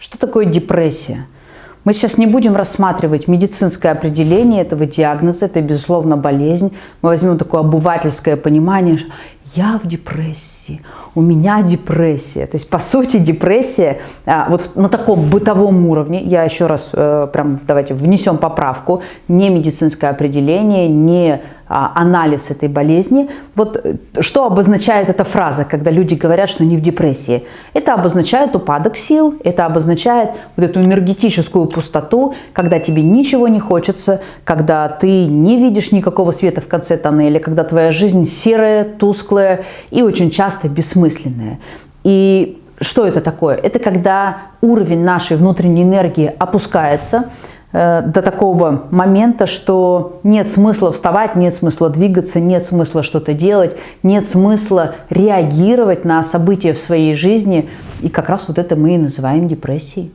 Что такое депрессия? Мы сейчас не будем рассматривать медицинское определение этого диагноза, это, безусловно, болезнь. Мы возьмем такое обывательское понимание, я в депрессии, у меня депрессия. То есть, по сути, депрессия а, вот на таком бытовом уровне, я еще раз э, прям давайте внесем поправку, не медицинское определение, не анализ этой болезни. Вот э, что обозначает эта фраза, когда люди говорят, что они в депрессии? Это обозначает упадок сил, это обозначает вот эту энергетическую пустоту, когда тебе ничего не хочется, когда ты не видишь никакого света в конце тоннеля, когда твоя жизнь серая, тусклая и очень часто бессмысленная. И что это такое? Это когда уровень нашей внутренней энергии опускается, Э, до такого момента, что нет смысла вставать, нет смысла двигаться, нет смысла что-то делать, нет смысла реагировать на события в своей жизни. И как раз вот это мы и называем депрессией.